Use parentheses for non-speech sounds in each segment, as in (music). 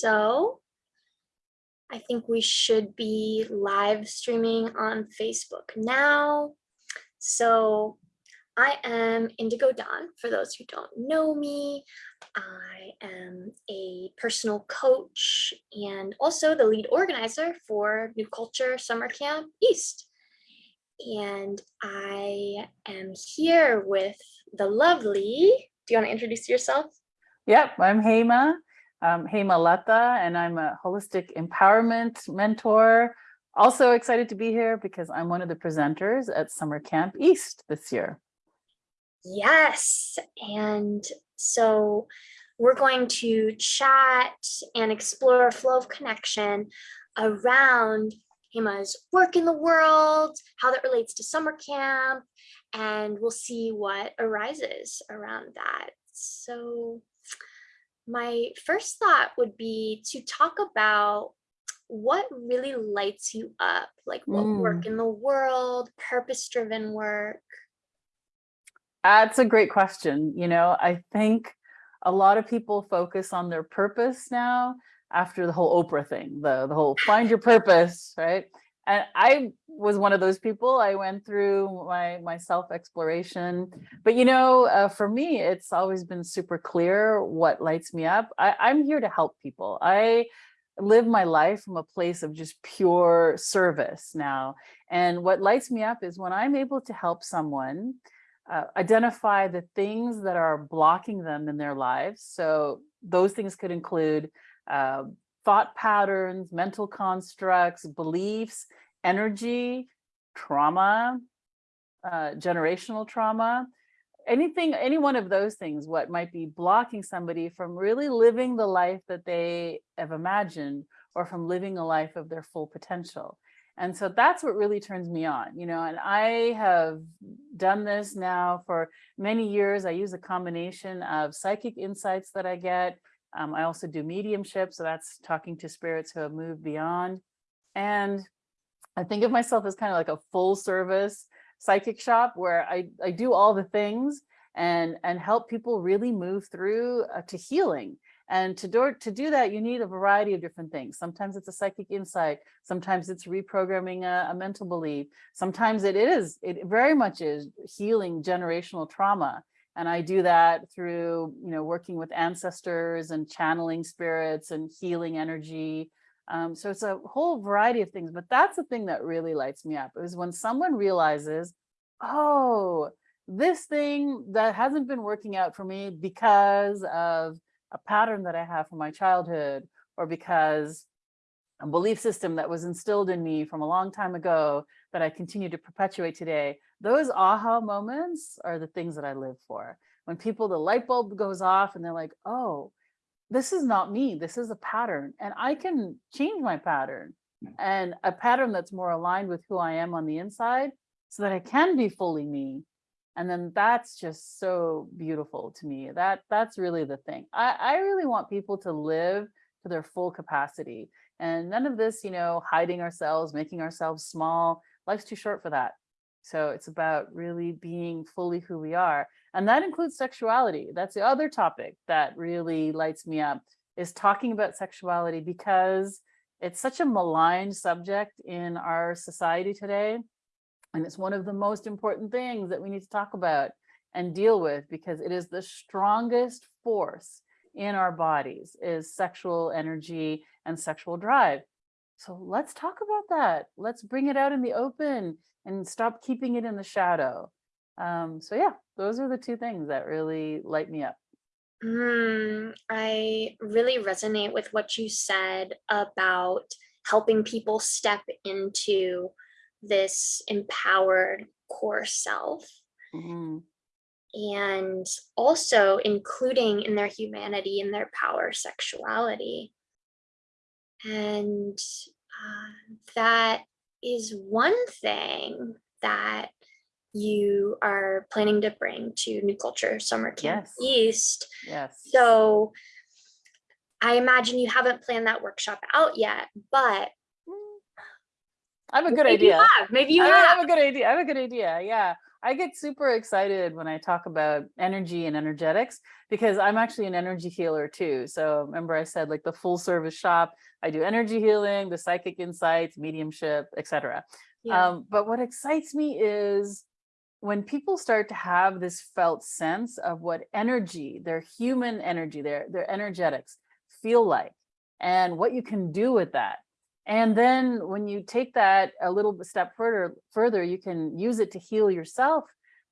So I think we should be live streaming on Facebook now. So I am Indigo Dawn, for those who don't know me. I am a personal coach and also the lead organizer for New Culture Summer Camp East. And I am here with the lovely, do you want to introduce yourself? Yep, I'm Hema, um, Hema Lata, and I'm a holistic empowerment mentor. Also excited to be here because I'm one of the presenters at Summer Camp East this year. Yes, and so we're going to chat and explore a flow of connection around Hema's work in the world, how that relates to summer camp, and we'll see what arises around that. So my first thought would be to talk about what really lights you up, like what Mm. work in the world, purpose-driven work. That's a great question. You know, I think a lot of people focus on their purpose now after the whole Oprah thing, the, the whole find your (laughs) purpose, right? And I was one of those people. I went through my, my self-exploration. But, you know, uh, for me, it's always been super clear what lights me up. I, I'm here to help people. I live my life from a place of just pure service now. And what lights me up is when I'm able to help someone uh, identify the things that are blocking them in their lives. So those things could include uh, thought patterns, mental constructs, beliefs, energy, trauma, uh, generational trauma, anything, any one of those things, what might be blocking somebody from really living the life that they have imagined or from living a life of their full potential. And so that's what really turns me on, you know, and I have done this now for many years. I use a combination of psychic insights that I get. Um, I also do mediumship, so that's talking to spirits who have moved beyond. And I think of myself as kind of like a full service psychic shop where I, I do all the things and, and help people really move through uh, to healing. And to do, to do that, you need a variety of different things. Sometimes it's a psychic insight. Sometimes it's reprogramming a, a mental belief. Sometimes it is, it very much is healing generational trauma. And I do that through, you know, working with ancestors and channeling spirits and healing energy. Um, so it's a whole variety of things, but that's the thing that really lights me up is when someone realizes, oh, this thing that hasn't been working out for me because of a pattern that I have from my childhood or because a belief system that was instilled in me from a long time ago that I continue to perpetuate today, those aha moments are the things that I live for. When people, the light bulb goes off and they're like, oh, this is not me, this is a pattern and I can change my pattern and a pattern that's more aligned with who I am on the inside so that I can be fully me. And then that's just so beautiful to me. That That's really the thing. I, I really want people to live to their full capacity and none of this, you know, hiding ourselves, making ourselves small. Life's too short for that. So it's about really being fully who we are. And that includes sexuality. That's the other topic that really lights me up is talking about sexuality because it's such a maligned subject in our society today. And it's one of the most important things that we need to talk about and deal with because it is the strongest force in our bodies is sexual energy and sexual drive. So let's talk about that. Let's bring it out in the open and stop keeping it in the shadow. Um, so yeah, those are the two things that really light me up. Mm, I really resonate with what you said about helping people step into this empowered core self Mhm. and also including in their humanity and their power sexuality. And uh, that is one thing that you are planning to bring to New Culture Summer Camp Yes. East. Yes. So I imagine you haven't planned that workshop out yet, but I have a good maybe you idea. have, maybe you I have. have a good idea. I have a good idea. Yeah. I get super excited when I talk about energy and energetics because I'm actually an energy healer too. So remember I said like the full service shop, I do energy healing, the psychic insights, mediumship, etc. Yeah. Um, but what excites me is when people start to have this felt sense of what energy, their human energy, their, their energetics feel like, and what you can do with that. And then when you take that a little step further, further, you can use it to heal yourself,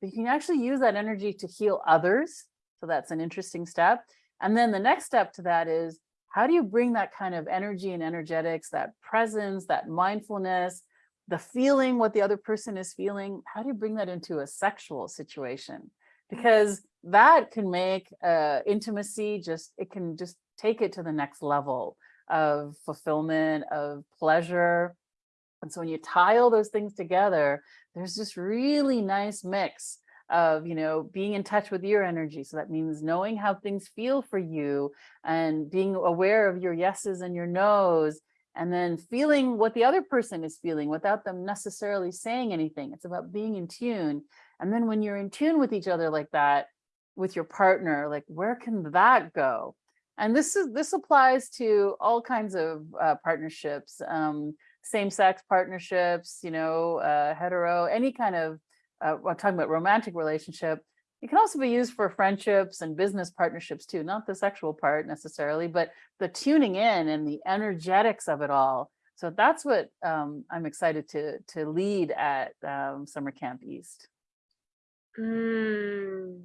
but you can actually use that energy to heal others. So that's an interesting step. And then the next step to that is, how do you bring that kind of energy and energetics, that presence, that mindfulness, the feeling what the other person is feeling, how do you bring that into a sexual situation? Because that can make uh, intimacy just, it can just take it to the next level of fulfillment, of pleasure. And so when you tie all those things together, there's this really nice mix of, you know, being in touch with your energy. So that means knowing how things feel for you and being aware of your yeses and your nos and then feeling what the other person is feeling without them necessarily saying anything. It's about being in tune. And then when you're in tune with each other like that, with your partner, like where can that go? And this is this applies to all kinds of uh, partnerships, um, same-sex partnerships, you know, uh, hetero, any kind of, uh, I'm talking about romantic relationship. It can also be used for friendships and business partnerships too, not the sexual part necessarily, but the tuning in and the energetics of it all. So that's what um, I'm excited to to lead at um, Summer Camp East. Mm.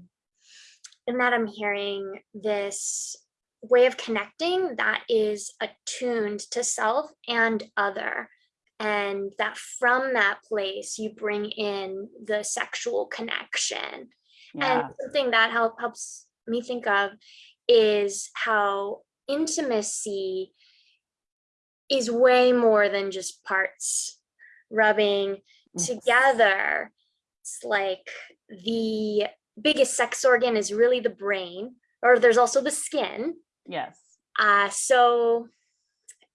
And that I'm hearing this way of connecting that is attuned to self and other. And that from that place, you bring in the sexual connection. Yeah, And something that help, helps me think of is how intimacy is way more than just parts rubbing Yes. together. It's like the biggest sex organ is really the brain, or there's also the skin. Yes. Uh, so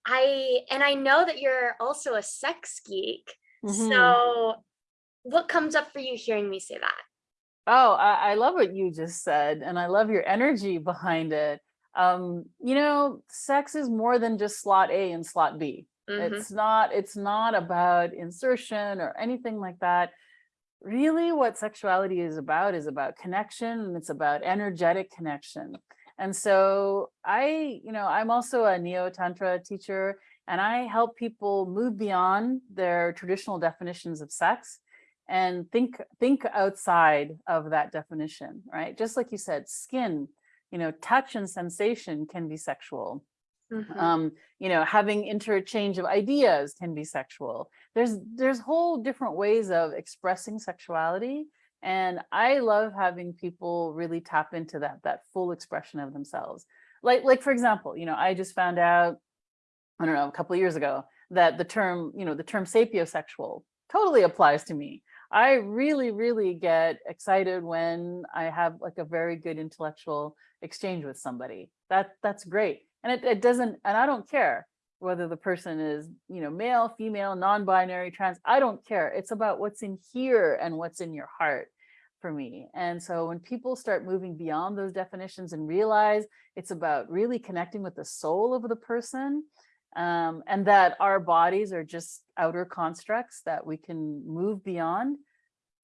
I, and I know that you're also a sex geek. Mhm. So what comes up for you hearing me say that? Oh, I, I love what you just said, and I love your energy behind it. Um, you know, sex is more than just slot A and slot B. Mhm. It's not, it's not about insertion or anything like that. Really what sexuality is about is about connection and it's about energetic connection. And so I, you know, I'm also a neo tantra teacher and I help people move beyond their traditional definitions of sex and think think outside of that definition, right? Just like you said, skin, you know, touch and sensation can be sexual Mhm. um you know having interchange of ideas can be sexual there's there's whole different ways of expressing sexuality and i love having people really tap into that that full expression of themselves. Like like for example you know i just found out i don't know a couple of years ago that the term you know the term sapiosexual totally applies to me. I really really get excited when i have like a very good intellectual exchange with somebody. That that's great. And it, it doesn't and i don't care whether the person is you know male female non-binary trans i don't care. It's about what's in here and what's in your heart for me. And so when people start moving beyond those definitions and realize it's about really connecting with the soul of the person um, and that our bodies are just outer constructs that we can move beyond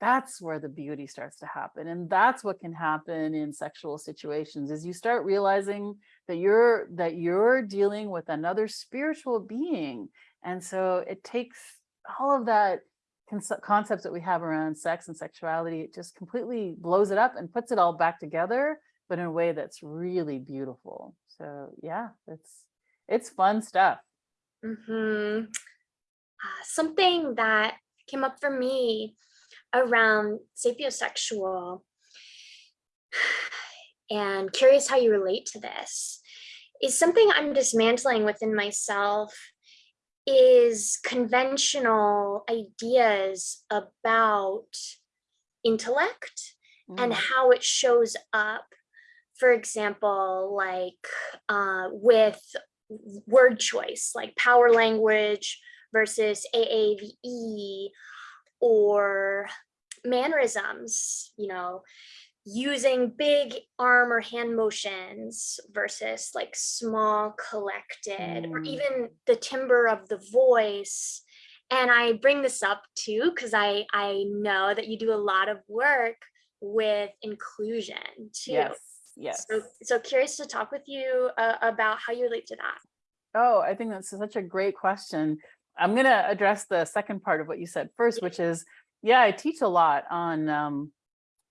that's where the beauty starts to happen. And that's what can happen in sexual situations is you start realizing that you're that you're dealing with another spiritual being. And so it takes all of that concepts that we have around sex and sexuality it just completely blows it up and puts it all back together but in a way that's really beautiful so yeah it's it's fun stuff Mhm. Uh, something that came up for me around sapiosexual (sighs) and curious how you relate to this is something I'm dismantling within myself is conventional ideas about intellect and Mm, how it shows up for example like uh, with word choice like power language versus AAVE or mannerisms, you know, using big arm or hand motions versus like small collected or Mm. even the timbre of the voice and i bring this up too because i i know that you do a lot of work with inclusion too Yes, yes. so so curious to talk with you uh, about how you relate to that Oh, I think that's such a great question. I'm going to address the second part of what you said first, which is, yeah, I teach a lot on um,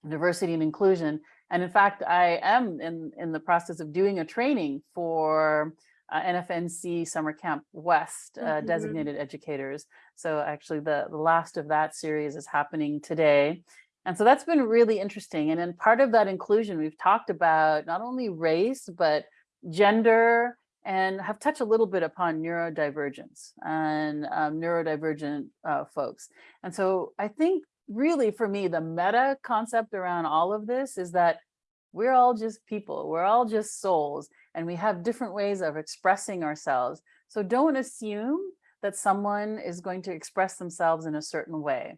diversity and inclusion. And in fact, I am in, in the process of doing a training for uh, NFNC Summer Camp West uh, Mhm. designated educators. So actually the, the last of that series is happening today. And so that's been really interesting. And in part of that inclusion, we've talked about not only race, but gender, and have touched a little bit upon neurodivergence and um, neurodivergent uh, folks. And so I think really for me, the meta concept around all of this is that we're all just people, we're all just souls, and we have different ways of expressing ourselves. So don't assume that someone is going to express themselves in a certain way.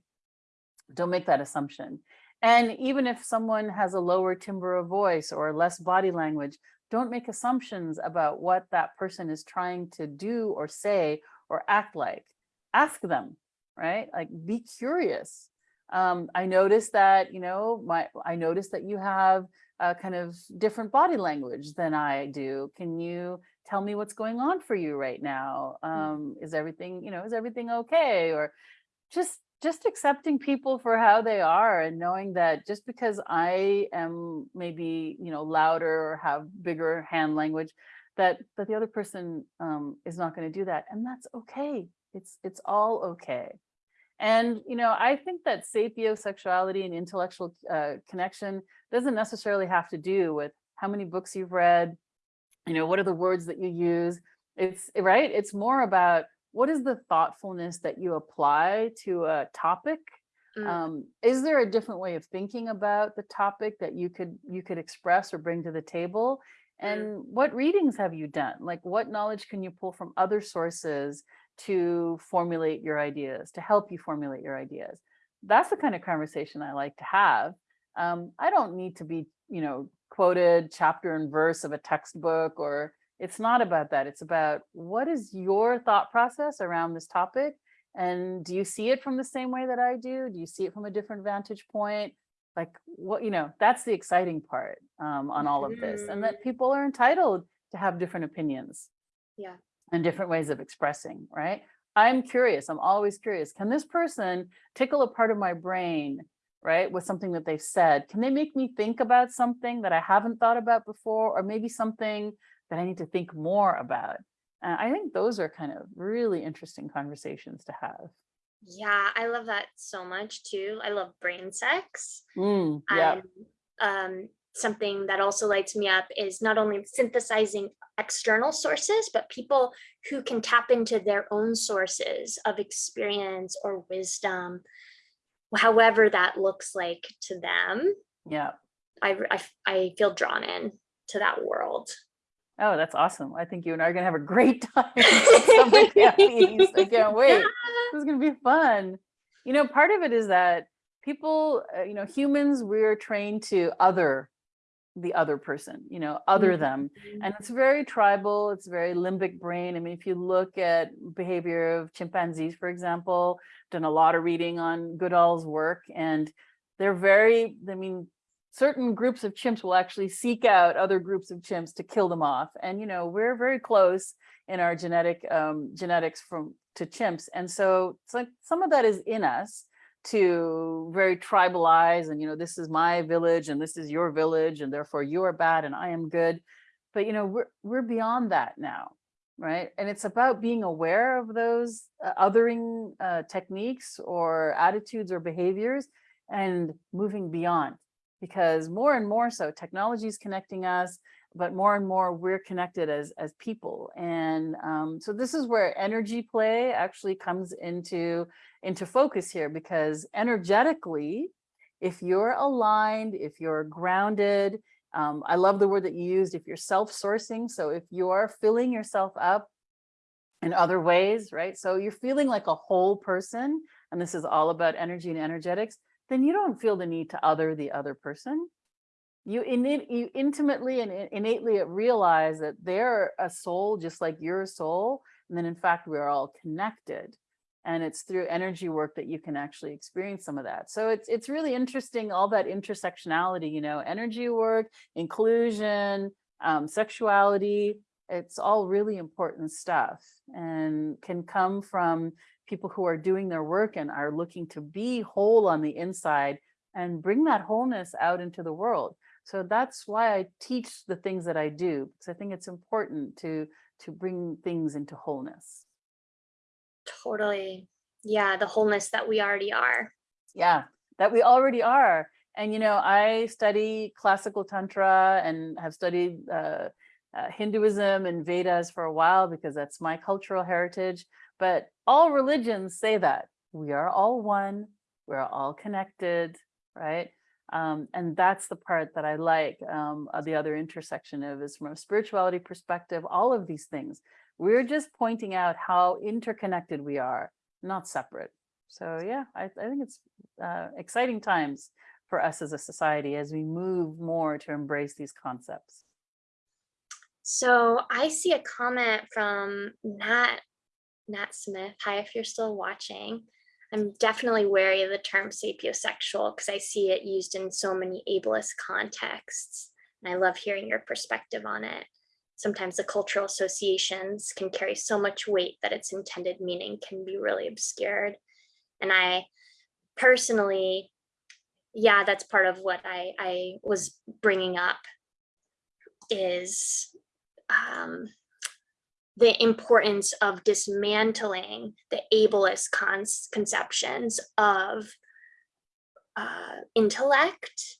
Don't make that assumption. And even if someone has a lower timbre of voice or less body language, don't make assumptions about what that person is trying to do or say or act like. Ask them, right? Like be curious. Um, I noticed that, you know, my I noticed that you have a kind of different body language than I do. Can you tell me what's going on for you right now? Um, is everything, you know, is everything okay? Or just just accepting people for how they are and knowing that just because I am maybe, you know, louder or have bigger hand language, that that the other person um, is not going to do that. And that's okay. It's it's all okay. And, you know, I think that sapiosexuality and intellectual uh, connection doesn't necessarily have to do with how many books you've read, you know, what are the words that you use? It's right. It's more about what is the thoughtfulness that you apply to a topic? Mm. Um, is there a different way of thinking about the topic that you could you could express or bring to the table? And what readings have you done? Like what knowledge can you pull from other sources to formulate your ideas, to help you formulate your ideas? That's the kind of conversation I like to have. Um, I don't need to be, you know, quoted chapter and verse of a textbook or it's not about that. It's about what is your thought process around this topic? And do you see it from the same way that I do? Do you see it from a different vantage point? Like what, you know, that's the exciting part um, on all of this. And that people are entitled to have different opinions. Yeah. And different ways of expressing, right? I'm curious. I'm always curious. Can this person tickle a part of my brain, right, with something that they've said? Can they make me think about something that I haven't thought about before, or maybe something that I need to think more about? And I think those are kind of really interesting conversations to have. Yeah, I love that so much too. I love brain sex. Mm, yeah. And um, something that also lights me up is not only synthesizing external sources, but people who can tap into their own sources of experience or wisdom, however that looks like to them. Yeah. I, I, I feel drawn in to that world. Oh, that's awesome. I think you and I are going to have a great (laughs) time. (laughs) at Summer Camp East. I can't (laughs) wait. This is going to be fun. You know, part of it is that people, uh, you know, humans, we're trained to other the other person, you know, other them. And it's very tribal, it's very limbic brain. I mean, if you look at behavior of chimpanzees, for example, done a lot of reading on Goodall's work, and they're very, I mean, certain groups of chimps will actually seek out other groups of chimps to kill them off. And, you know, we're very close in our genetic um, genetics from to chimps. And so it's like some of that is in us to very tribalize and, you know, this is my village and this is your village and therefore you are bad and I am good. But, you know, we're, we're beyond that now, right? And it's about being aware of those uh, othering uh, techniques or attitudes or behaviors and moving beyond because more and more so technology is connecting us but more and more we're connected as as people and um, so this is where energy play actually comes into into focus here because energetically if you're aligned if you're grounded um, i love the word that you used if you're self-sourcing so if you are filling yourself up in other ways right so you're feeling like a whole person and this is all about energy and energetics then you don't feel the need to other the other person. You innate, you intimately and innately realize that they're a soul just like you're soul. And then in fact, we're all connected. And it's through energy work that you can actually experience some of that. So it's it's really interesting, all that intersectionality, you know, energy work, inclusion, um, sexuality, it's all really important stuff and can come from people who are doing their work and are looking to be whole on the inside and bring that wholeness out into the world. So that's why I teach the things that I do, because I think it's important to to bring things into wholeness. Totally. Yeah, the wholeness that we already are. Yeah, that we already are. And you know, I study classical tantra and have studied uh, uh, Hinduism and Vedas for a while because that's my cultural heritage. But all religions say that we are all one, we're all connected, right? Um, and that's the part that I like. Um, uh, the other intersection of is from a spirituality perspective, all of these things. We're just pointing out how interconnected we are, not separate. So yeah, I, I think it's uh, exciting times for us as a society as we move more to embrace these concepts. So I see a comment from Nat, Nat Smith. Hi, if you're still watching. I'm definitely wary of the term sapiosexual because I see it used in so many ableist contexts. And I love hearing your perspective on it. Sometimes the cultural associations can carry so much weight that its intended meaning can be really obscured. And I personally, yeah, that's part of what I, I was bringing up is um, the importance of dismantling the ableist conceptions of uh, intellect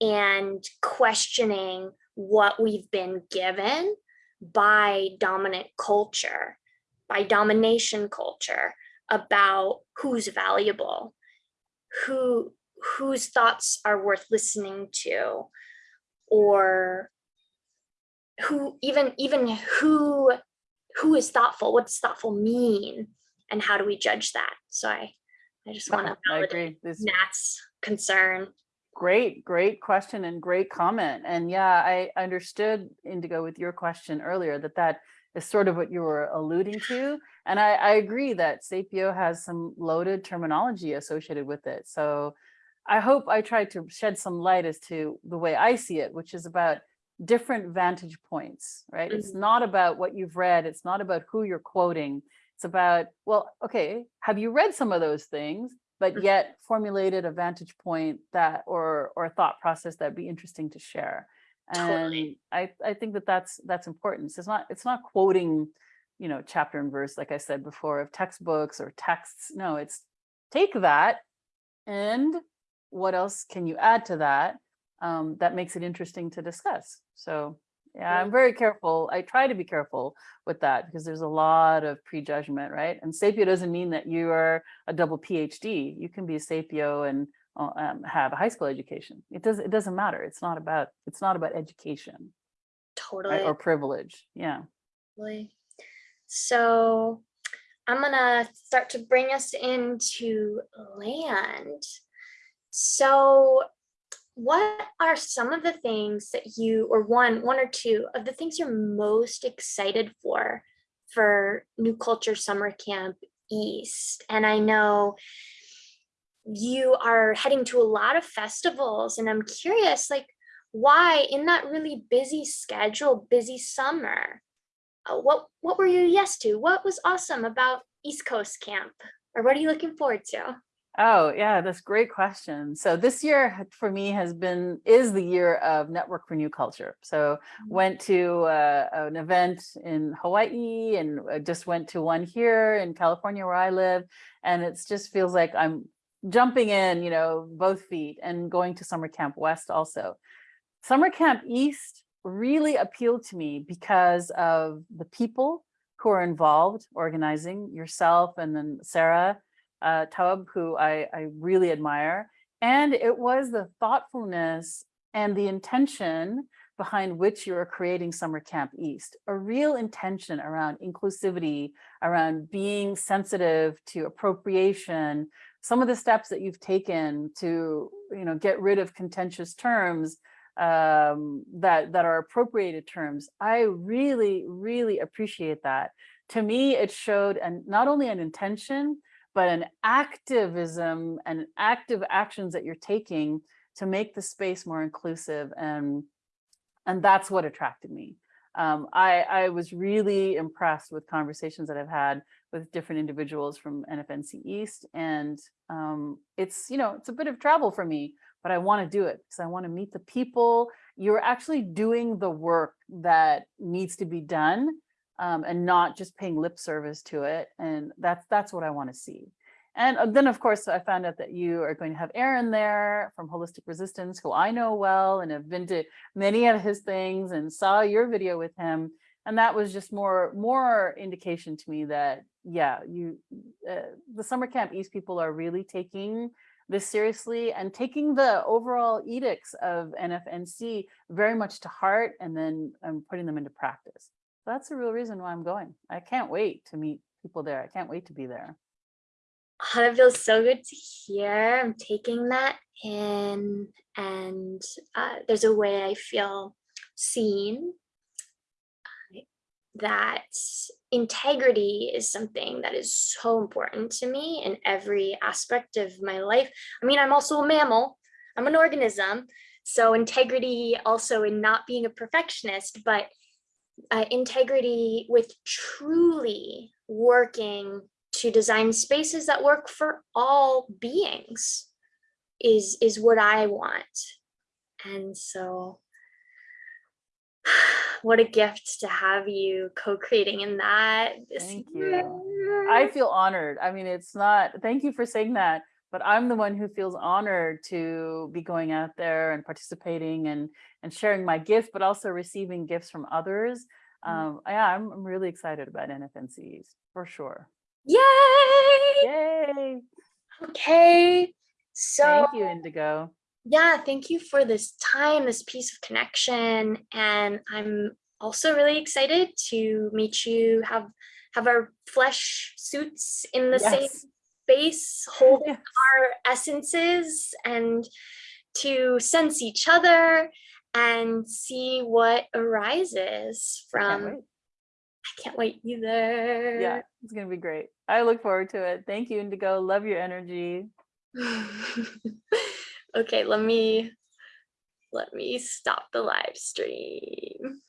and questioning what we've been given by dominant culture, by domination culture about who's valuable, who whose thoughts are worth listening to, or who even even who who is thoughtful what does thoughtful mean and how do we judge that so i i just want to (laughs) validate agree. This nat's concern great, great question and great comment. And yeah, I understood Indigo with your question earlier that that is sort of what you were alluding to. And I, I agree that Sapio has some loaded terminology associated with it. So I hope I tried to shed some light as to the way I see it, which is about different vantage points, right? It's Mhm. not about what you've read. It's not about who you're quoting. It's about, well, okay, have you read some of those things, but Mhm. yet formulated a vantage point that or or a thought process that'd be interesting to share. Totally. And I I think that that's that's important. So it's not it's not quoting, you know, chapter and verse like I said before of textbooks or texts. No, it's take that and what else can you add to that um, that makes it interesting to discuss. So yeah, I'm very careful. I try to be careful with that because there's a lot of prejudgment, right? And sapio doesn't mean that you are a double PhD. You can be a sapio and uh, um, have a high school education. It does. It doesn't matter. It's not about. It's not about education totally right? or privilege. Yeah. Totally. So I'm gonna start to bring us into land. So what are some of the things that you, or one, one or two of the things you're most excited for for New Culture Summer Camp East? And I know you are heading to a lot of festivals and I'm curious, like, why in that really busy schedule, busy summer, uh, what what were you yes to? What was awesome about East Coast Camp? Or what are you looking forward to? Oh, yeah, that's a great question. So this year for me has been is the year of Network for New Culture. So Mhm. went to uh, an event in Hawaii and uh, just went to one here in California where I live, and it just feels like I'm jumping in, you know, both feet and going to Summer Camp West also. Summer Camp East really appealed to me because of the people who are involved organizing yourself and then Sarah uh, Taub, who I, I really admire. And it was the thoughtfulness and the intention behind which you are creating Summer Camp East, a real intention around inclusivity, around being sensitive to appropriation, some of the steps that you've taken to, you know, get rid of contentious terms um, that, that are appropriated terms. I really, really appreciate that. To me, it showed and not only an intention, but an activism and active actions that you're taking to make the space more inclusive and and that's what attracted me. Um, I, I was really impressed with conversations that I've had with different individuals from NFNC East and um, it's, you know, it's a bit of travel for me, but I want to do it because I want to meet the people. You're actually doing the work that needs to be done um, and not just paying lip service to it. And that's, that's what I want to see. And uh, then, of course, I found out that you are going to have Aaron there from Holistic Resistance, who I know well and have been to many of his things and saw your video with him. And that was just more more indication to me that, yeah, you, uh, the summer camp East people are really taking this seriously and taking the overall edicts of NFNC very much to heart and then um, putting them into practice. That's the real reason why I'm going. I can't wait to meet people there. I can't wait to be there. Oh, that feels so good to hear. I'm taking that in and uh, there's a way I feel seen. That integrity is something that is so important to me in every aspect of my life. I mean, I'm also a mammal, I'm an organism. So integrity also in not being a perfectionist, but uh, integrity with truly working to design spaces that work for all beings is is what I want. And so (sighs) what a gift to have you co-creating in that this Thank you. I feel honored. I mean, it's not, thank you for saying that, but I'm the one who feels honored to be going out there and participating and, and sharing my gift, but also receiving gifts from others. Mm. Um, yeah, I'm, I'm really excited about NFNCs for sure. Yay! Yay! Okay. So Thank you, Indigo. yeah, thank you for this time, this piece of connection. And I'm also really excited to meet you, have have our flesh suits in the same Yes. Space, holding Yes. our essences and to sense each other and see what arises Can't from wait. I can't wait either. Yeah, it's gonna be great. I look forward to it. Thank you, Indigo. Love your energy. (laughs) okay, let me let me stop the live stream.